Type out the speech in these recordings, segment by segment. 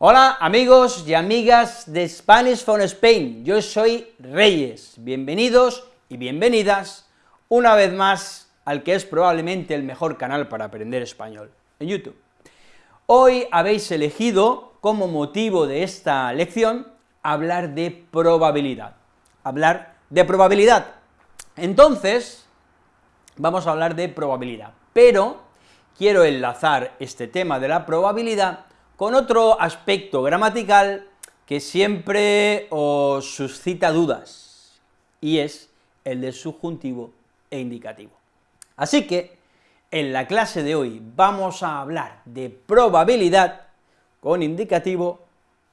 Hola amigos y amigas de Spanish from Spain, yo soy Reyes, bienvenidos y bienvenidas una vez más al que es probablemente el mejor canal para aprender español, en YouTube. Hoy habéis elegido como motivo de esta lección hablar de probabilidad, hablar de probabilidad. Entonces, vamos a hablar de probabilidad, pero quiero enlazar este tema de la probabilidad con otro aspecto gramatical que siempre os suscita dudas, y es el de subjuntivo e indicativo. Así que, en la clase de hoy vamos a hablar de probabilidad con indicativo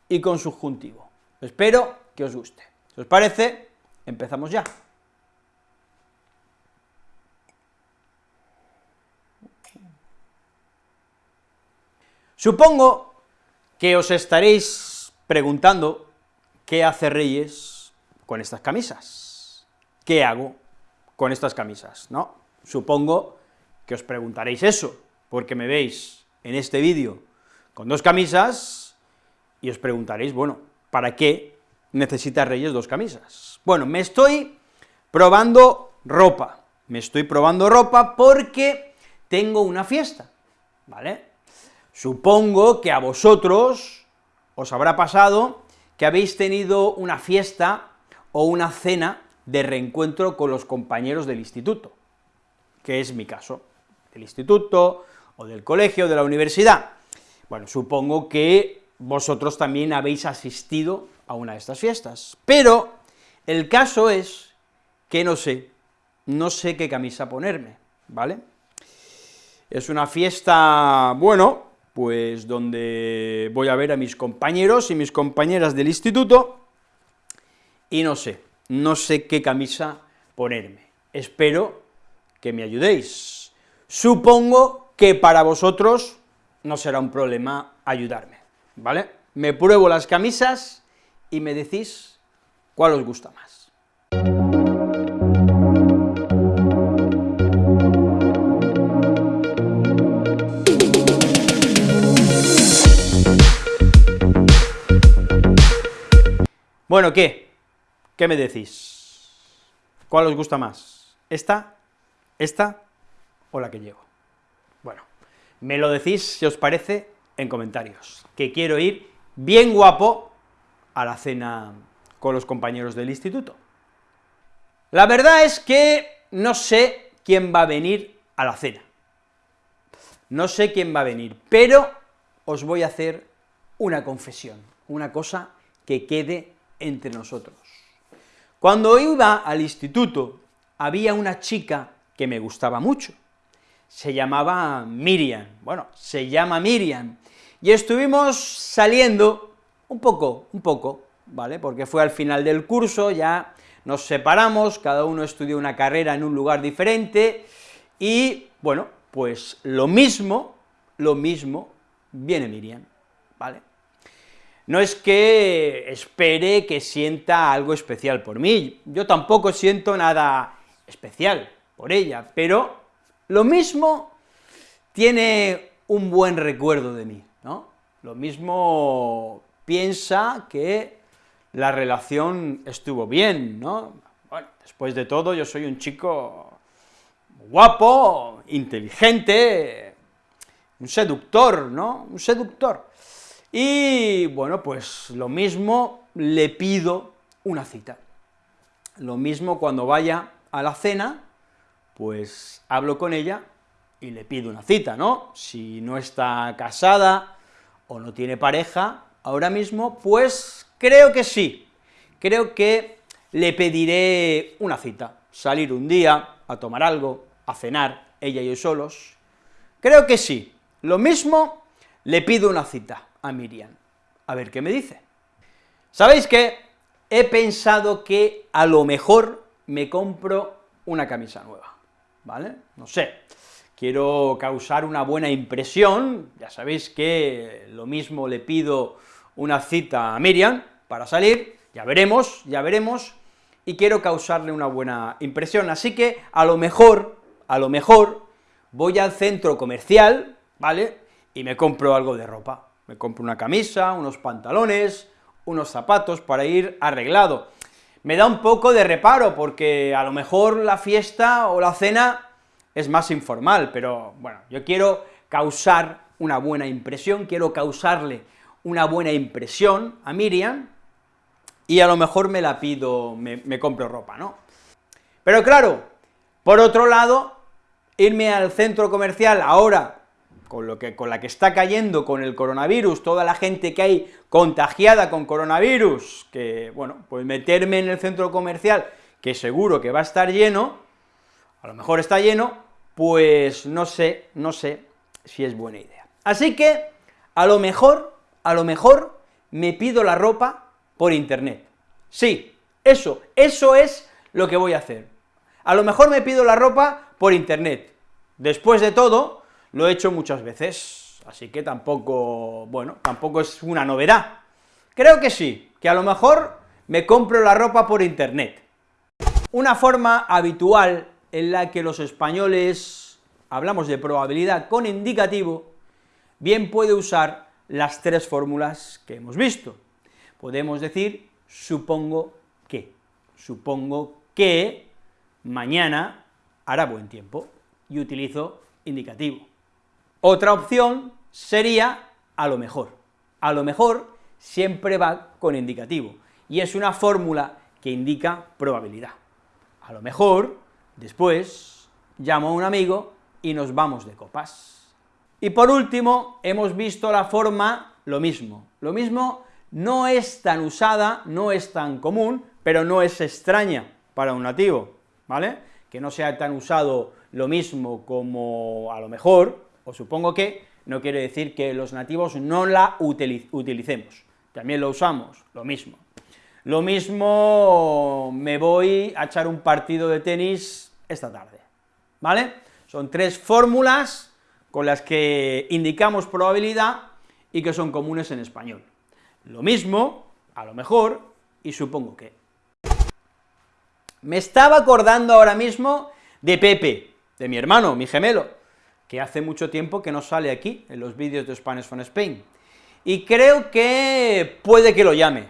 y con subjuntivo. Espero que os guste. Si os parece, empezamos ya. Supongo que os estaréis preguntando qué hace Reyes con estas camisas, qué hago con estas camisas, ¿no? Supongo que os preguntaréis eso, porque me veis en este vídeo con dos camisas, y os preguntaréis, bueno, ¿para qué necesita Reyes dos camisas? Bueno, me estoy probando ropa, me estoy probando ropa porque tengo una fiesta, ¿vale? Supongo que a vosotros os habrá pasado que habéis tenido una fiesta o una cena de reencuentro con los compañeros del instituto, que es mi caso, del instituto, o del colegio, de la universidad. Bueno, supongo que vosotros también habéis asistido a una de estas fiestas, pero el caso es que no sé, no sé qué camisa ponerme, ¿vale? Es una fiesta, bueno, pues donde voy a ver a mis compañeros y mis compañeras del instituto, y no sé, no sé qué camisa ponerme. Espero que me ayudéis. Supongo que para vosotros no será un problema ayudarme, ¿vale? Me pruebo las camisas y me decís cuál os gusta más. Bueno, ¿qué? ¿Qué me decís? ¿Cuál os gusta más? ¿Esta? ¿Esta? ¿O la que llevo? Bueno, me lo decís, si os parece, en comentarios, que quiero ir bien guapo a la cena con los compañeros del instituto. La verdad es que no sé quién va a venir a la cena. No sé quién va a venir, pero os voy a hacer una confesión, una cosa que quede entre nosotros. Cuando iba al instituto, había una chica que me gustaba mucho, se llamaba Miriam, bueno, se llama Miriam, y estuvimos saliendo un poco, un poco, ¿vale?, porque fue al final del curso, ya nos separamos, cada uno estudió una carrera en un lugar diferente, y, bueno, pues lo mismo, lo mismo, viene Miriam, ¿vale? No es que espere que sienta algo especial por mí, yo tampoco siento nada especial por ella, pero lo mismo tiene un buen recuerdo de mí, ¿no? Lo mismo piensa que la relación estuvo bien, ¿no? Bueno, después de todo, yo soy un chico guapo, inteligente, un seductor, ¿no? Un seductor. Y, bueno, pues lo mismo le pido una cita. Lo mismo cuando vaya a la cena, pues hablo con ella y le pido una cita, ¿no? Si no está casada o no tiene pareja ahora mismo, pues creo que sí, creo que le pediré una cita, salir un día a tomar algo, a cenar, ella y yo solos, creo que sí, lo mismo le pido una cita a Miriam. A ver qué me dice. ¿Sabéis qué? He pensado que a lo mejor me compro una camisa nueva, ¿vale? No sé, quiero causar una buena impresión, ya sabéis que lo mismo le pido una cita a Miriam para salir, ya veremos, ya veremos, y quiero causarle una buena impresión, así que a lo mejor, a lo mejor, voy al centro comercial, ¿vale?, y me compro algo de ropa, me compro una camisa, unos pantalones, unos zapatos para ir arreglado. Me da un poco de reparo, porque a lo mejor la fiesta o la cena es más informal, pero bueno, yo quiero causar una buena impresión, quiero causarle una buena impresión a Miriam, y a lo mejor me la pido, me, compro ropa, ¿no? Pero claro, por otro lado, irme al centro comercial ahora, con, lo que, con la que está cayendo con el coronavirus, toda la gente que hay contagiada con coronavirus, que, bueno, pues meterme en el centro comercial, que seguro que va a estar lleno, a lo mejor está lleno, pues no sé, no sé si es buena idea. Así que, a lo mejor, a lo mejor, me pido la ropa por internet. Sí, eso, eso es lo que voy a hacer. A lo mejor me pido la ropa por internet. Después de todo, lo he hecho muchas veces, así que tampoco, bueno, tampoco es una novedad. Creo que sí, que a lo mejor me compro la ropa por internet. Una forma habitual en la que los españoles hablamos de probabilidad con indicativo, bien puede usar las tres fórmulas que hemos visto. Podemos decir, supongo que, supongo que mañana hará buen tiempo, y utilizo indicativo. Otra opción sería a lo mejor. A lo mejor siempre va con indicativo, y es una fórmula que indica probabilidad. A lo mejor, después, llamo a un amigo y nos vamos de copas. Y por último, hemos visto la forma lo mismo. Lo mismo no es tan usada, no es tan común, pero no es extraña para un nativo, ¿vale? Que no sea tan usado lo mismo como a lo mejor, o supongo que, no quiere decir que los nativos no la utilicemos, también lo usamos, lo mismo. Lo mismo me voy a echar un partido de tenis esta tarde, ¿vale? Son tres fórmulas con las que indicamos probabilidad y que son comunes en español. Lo mismo, a lo mejor, y supongo que. Me estaba acordando ahora mismo de Pepe, de mi hermano, mi gemelo, que hace mucho tiempo que no sale aquí, en los vídeos de Spanish from Spain, y creo que puede que lo llame,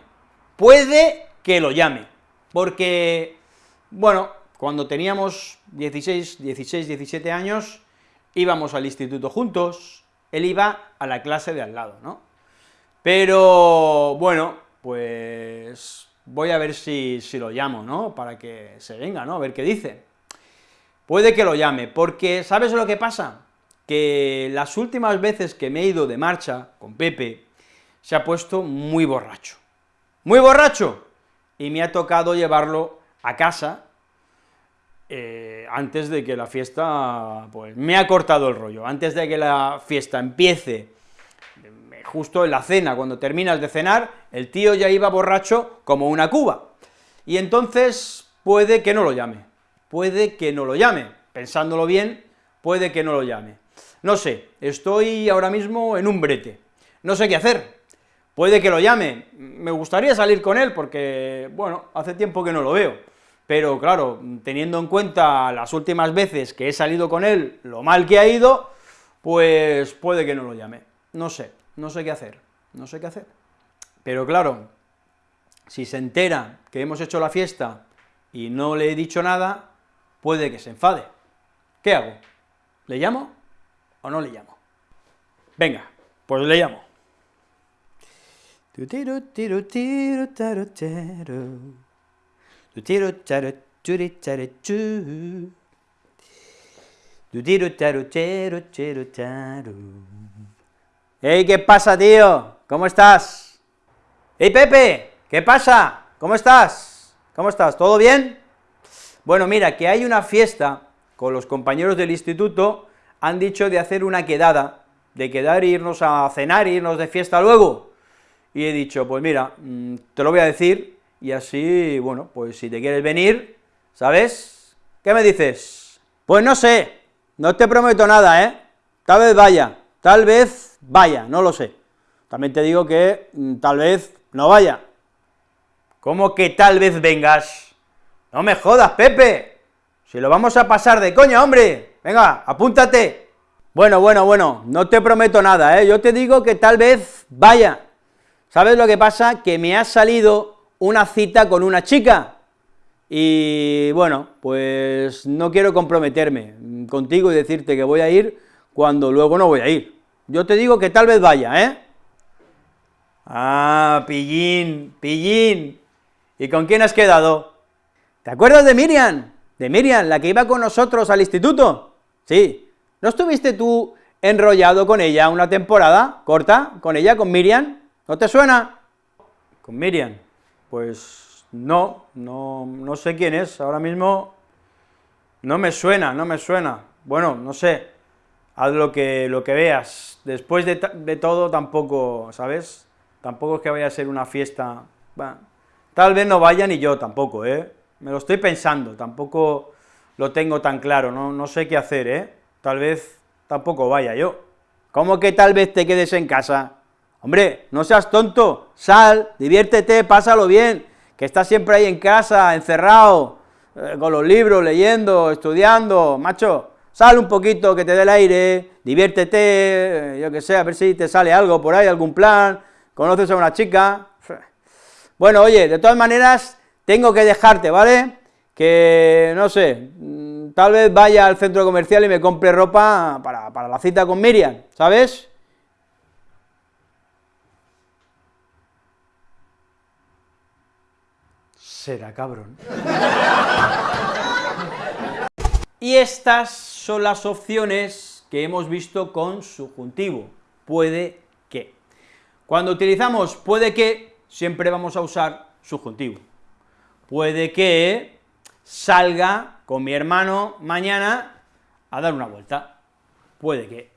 puede que lo llame, porque, bueno, cuando teníamos 16, 16, 17 años, íbamos al instituto juntos, él iba a la clase de al lado, ¿no? Pero, bueno, pues voy a ver si, si lo llamo, ¿no?, para que se venga, ¿no?, a ver qué dice. Puede que lo llame, porque ¿sabes lo que pasa? Que las últimas veces que me he ido de marcha con Pepe, se ha puesto muy borracho, muy borracho, y me ha tocado llevarlo a casa eh, antes de que la fiesta, pues me ha cortado el rollo, antes de que la fiesta empiece, justo en la cena, cuando terminas de cenar, el tío ya iba borracho como una cuba, y entonces puede que no lo llame, puede que no lo llame, pensándolo bien, puede que no lo llame. No sé, estoy ahora mismo en un brete, no sé qué hacer, puede que lo llame, me gustaría salir con él porque, bueno, hace tiempo que no lo veo, pero claro, teniendo en cuenta las últimas veces que he salido con él, lo mal que ha ido, pues puede que no lo llame, no sé, no sé qué hacer, no sé qué hacer. Pero claro, si se entera que hemos hecho la fiesta y no le he dicho nada, puede que se enfade. ¿Qué hago? ¿Le llamo? ¿O no le llamo? Venga, pues le llamo. ¡Ey, qué pasa, tío! ¿Cómo estás? ¡Ey, Pepe! ¿Qué pasa? ¿Cómo estás? ¿Cómo estás? ¿Todo bien? Bueno, mira, que hay una fiesta con los compañeros del instituto han dicho de hacer una quedada, de quedar e irnos a cenar, e irnos de fiesta luego, y he dicho, pues mira, mm, te lo voy a decir, y así, bueno, pues si te quieres venir, ¿sabes? ¿Qué me dices? Pues no sé, no te prometo nada, ¿eh? Tal vez vaya, tal vez vaya, no lo sé. También te digo que mm, tal vez no vaya. ¿Cómo que tal vez vengas? No me jodas, Pepe, si lo vamos a pasar de coña, hombre, venga, apúntate. Bueno, bueno, bueno, no te prometo nada, ¿eh? yo te digo que tal vez vaya. ¿Sabes lo que pasa? Que me ha salido una cita con una chica, y bueno, pues no quiero comprometerme contigo y decirte que voy a ir cuando luego no voy a ir. Yo te digo que tal vez vaya, ¿eh? Ah, pillín, pillín. ¿Y con quién has quedado? ¿Te acuerdas de Miriam? De Miriam, la que iba con nosotros al instituto. Sí. ¿No estuviste tú enrollado con ella una temporada corta, con ella, con Miriam? ¿No te suena? Con Miriam. Pues no, no, no sé quién es, ahora mismo no me suena, no me suena. Bueno, no sé, haz lo que, lo que veas. Después de, de todo tampoco, ¿sabes? Tampoco es que vaya a ser una fiesta, tal vez no vaya ni yo tampoco, ¿eh? Me lo estoy pensando, tampoco lo tengo tan claro, no, no sé qué hacer, ¿eh? Tal vez tampoco vaya yo. ¿Cómo que tal vez te quedes en casa? Hombre, no seas tonto, sal, diviértete, pásalo bien, que estás siempre ahí en casa, encerrado, eh, con los libros, leyendo, estudiando, macho, sal un poquito, que te dé el aire, diviértete, eh, yo que sé, a ver si te sale algo por ahí, algún plan, conoces a una chica. Bueno, oye, de todas maneras, tengo que dejarte, ¿vale? Que, no sé, mm, tal vez vaya al centro comercial y me compre ropa para, para la cita con Miriam, ¿sabes? Será cabrón. y estas son las opciones que hemos visto con subjuntivo, puede que. Cuando utilizamos puede que, siempre vamos a usar subjuntivo. Puede que salga con mi hermano mañana a dar una vuelta, puede que.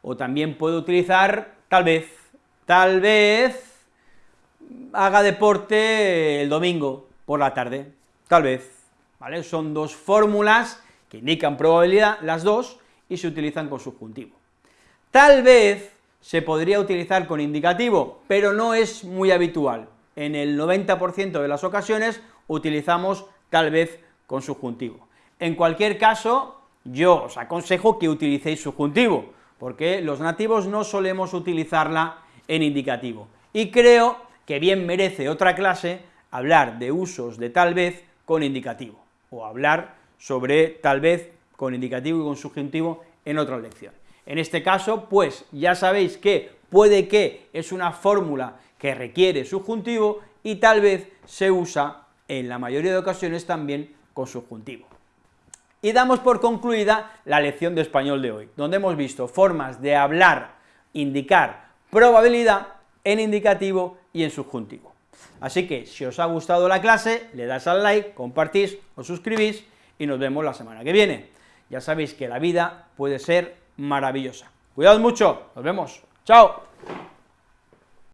O también puedo utilizar tal vez, tal vez haga deporte el domingo, por la tarde, tal vez, ¿vale? Son dos fórmulas que indican probabilidad, las dos, y se utilizan con subjuntivo. Tal vez se podría utilizar con indicativo, pero no es muy habitual. En el 90% de las ocasiones utilizamos tal vez con subjuntivo. En cualquier caso, yo os aconsejo que utilicéis subjuntivo, porque los nativos no solemos utilizarla en indicativo, y creo que bien merece otra clase hablar de usos de tal vez con indicativo, o hablar sobre tal vez con indicativo y con subjuntivo en otra lección. En este caso, pues ya sabéis que puede que es una fórmula que requiere subjuntivo y tal vez se usa en la mayoría de ocasiones también con subjuntivo. Y damos por concluida la lección de español de hoy, donde hemos visto formas de hablar, indicar probabilidad en indicativo y en subjuntivo. Así que, si os ha gustado la clase, le das al like, compartís, os suscribís, y nos vemos la semana que viene. Ya sabéis que la vida puede ser maravillosa. Cuidado mucho, nos vemos, chao.